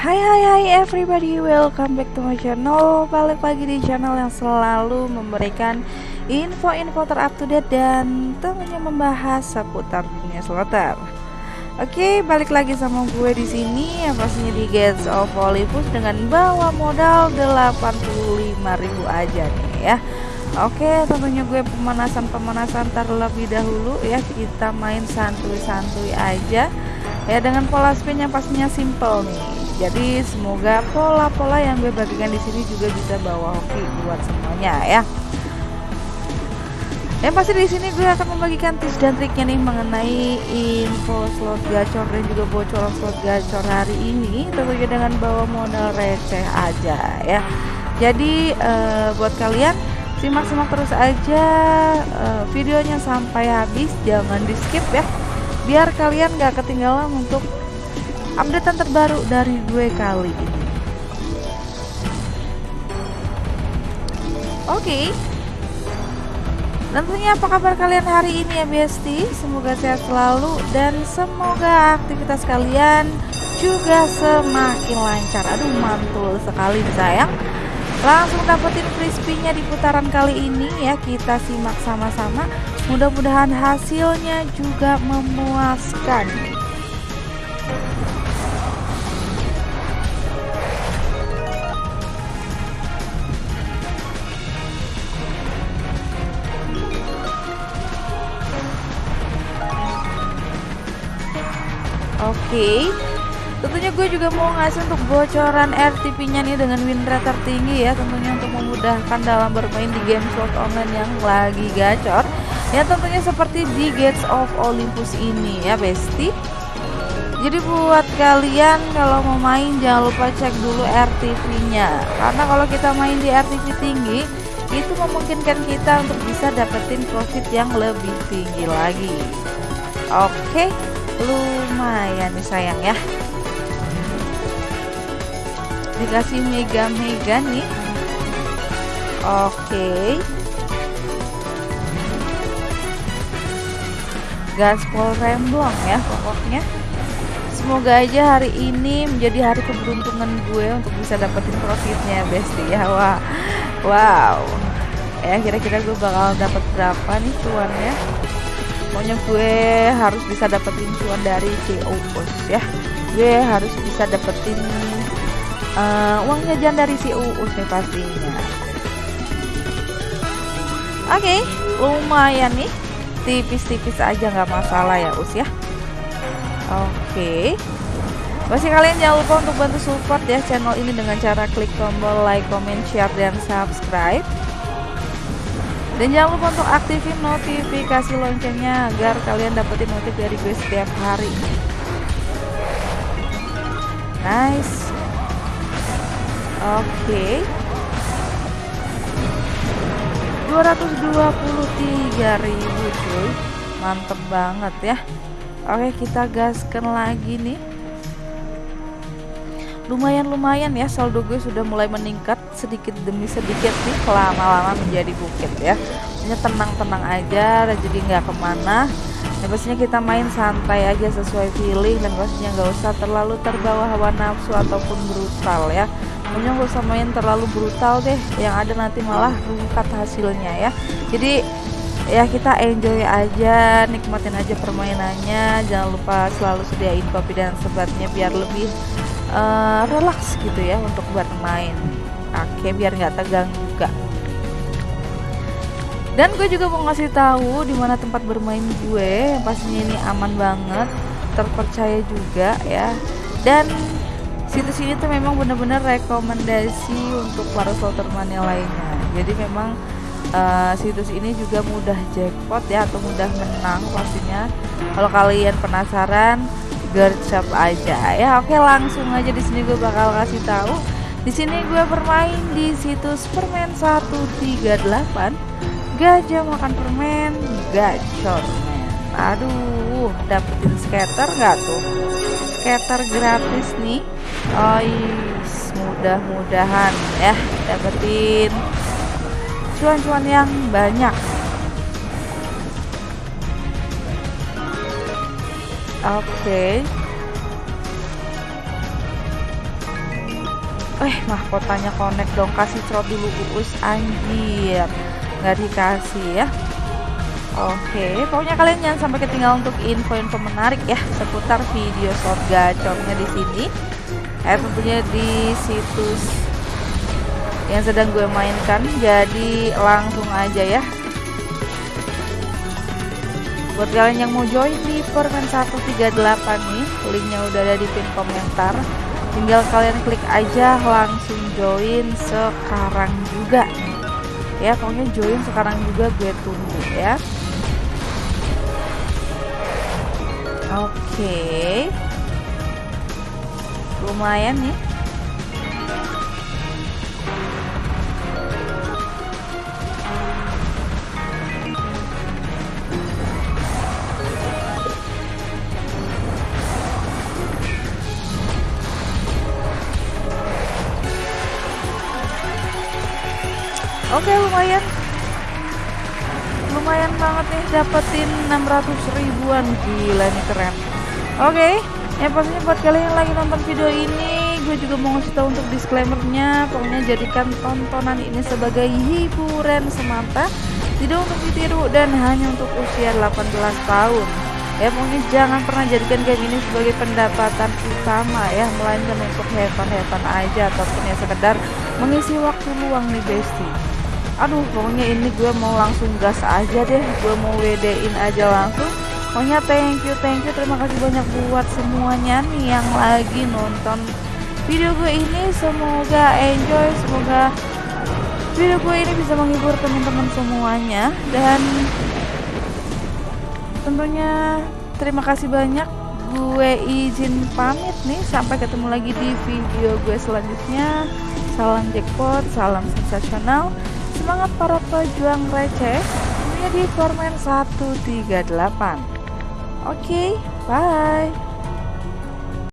Hai hai hai everybody, welcome back to my channel Balik lagi di channel yang selalu memberikan info-info terupdate dan tentunya membahas seputar dunia slotter Oke, balik lagi sama gue di sini yang pastinya di Gates of Olympus dengan bawa modal 85.000 aja nih ya Oke, tentunya gue pemanasan-pemanasan terlebih dahulu ya. Kita main santuy-santuy aja. Ya dengan pola spin yang pastinya simple nih. Jadi semoga pola-pola yang gue bagikan di sini juga bisa bawa hoki buat semuanya ya. Yang pasti di sini gue akan membagikan tips dan triknya nih mengenai info slot gacor dan juga bocoran slot gacor hari ini tentunya dengan bawa modal receh aja ya. Jadi uh, buat kalian simak-simak terus aja uh, videonya sampai habis jangan di skip ya biar kalian gak ketinggalan untuk updatean terbaru dari gue kali ini oke okay. Tentunya apa kabar kalian hari ini ya Besti? Semoga sehat selalu dan semoga aktivitas kalian juga semakin lancar. Aduh mantul sekali sayang langsung dapetin crispy-nya di putaran kali ini ya kita simak sama-sama mudah-mudahan hasilnya juga memuaskan okay. Tentunya gue juga mau ngasih untuk bocoran RTP-nya nih dengan win rate tertinggi ya Tentunya untuk memudahkan dalam bermain di game slot online yang lagi gacor. Ya tentunya seperti di Gates of Olympus ini ya Besti. Jadi buat kalian kalau mau main jangan lupa cek dulu RTP-nya Karena kalau kita main di RTP tinggi Itu memungkinkan kita untuk bisa dapetin profit yang lebih tinggi lagi. Oke lumayan nih sayang ya. Dikasih mega-mega nih. Oke. Okay. gaspol remblong ya pokoknya. Semoga aja hari ini menjadi hari keberuntungan gue untuk bisa dapetin profitnya besti ya. Wah wow. Ya kira-kira gue bakal dapat berapa nih cuannya pokoknya gue harus bisa dapetin cuan dari CO ya. Gue harus bisa dapetin uh, uang jajan dari si Uus nih pastinya. Oke okay, lumayan nih. Tipis-tipis aja nggak masalah ya Us ya. Oke. Okay. Masih kalian jangan lupa untuk bantu support ya channel ini dengan cara klik tombol like, comment, share, dan subscribe dan jangan lupa untuk aktifin notifikasi loncengnya agar kalian dapetin notif dari gue setiap hari nice Oke. Okay. 223.000 cuy. Mantep banget ya. Oke, kita gaskan lagi nih. Lumayan-lumayan ya saldo gue sudah mulai meningkat sedikit demi sedikit nih lama-lama menjadi bukit ya. Ini tenang-tenang aja, jadi nggak ke mana. Ya pastinya kita main santai aja sesuai feeling dan pastinya nggak usah terlalu terbawa hawa nafsu ataupun brutal ya pokoknya gak usah main terlalu brutal deh yang ada nanti malah rungkat hasilnya ya jadi ya kita enjoy aja nikmatin aja permainannya jangan lupa selalu sediain kopi dan sebatnya biar lebih uh, relax gitu ya untuk bermain oke biar nggak tegang juga. Dan gue juga mau ngasih tahu di mana tempat bermain gue pastinya ini aman banget terpercaya juga ya. Dan situs ini tuh memang benar-benar rekomendasi untuk para slotter mania lainnya. Jadi memang uh, situs ini juga mudah jackpot ya atau mudah menang pastinya. Kalau kalian penasaran gercep aja. Ya oke langsung aja di sini gue bakal kasih tahu. Di sini gue bermain di situs permen 138 gajah makan permen gacor men. Aduh dapetin skater nggak tuh? Skater gratis nih. Oh mudah-mudahan ya dapetin cuan-cuan yang banyak oke okay. eh mahkotanya connect dong kasih slot dulu uus anjir nggak dikasih ya Oke, pokoknya kalian jangan sampai ketinggalan untuk info-info menarik ya seputar video slot gacornya di sini. Eh tentunya di situs yang sedang gue mainkan. Jadi langsung aja ya. Buat kalian yang mau join di Permen 138 nih, linknya udah ada di pin komentar. Tinggal kalian klik aja langsung join sekarang juga ya pokoknya join sekarang juga gue tunggu ya oke okay. lumayan nih Oke lumayan. Lumayan banget nih dapetin 600 ribuan. Gila nih keren. Oke okay, ya pastinya buat kalian yang lagi nonton video ini gue juga mau ngasih tahu untuk disclaimernya. Pokoknya jadikan tontonan ini sebagai hiburan semata. Tidak untuk ditiru dan hanya untuk usia 18 tahun. Ya pokoknya jangan pernah jadikan game ini sebagai pendapatan utama ya. Melainkan untuk hewan-hewan aja ataupun ya sekedar mengisi waktu luang nih bestie aduh pokoknya ini gue mau langsung gas aja deh. Gue mau WD-in aja langsung. Pokoknya thank you thank you. Terima kasih banyak buat semuanya nih yang lagi nonton video gue ini. Semoga enjoy semoga video gue ini bisa menghibur teman-teman semuanya. Dan tentunya terima kasih banyak. Gue izin pamit nih. Sampai ketemu lagi di video gue selanjutnya. Salam jackpot salam sensasional Semangat para pejuang receh. Ini di Formen 138 Oke, okay, bye